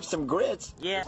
Some grits? Yeah.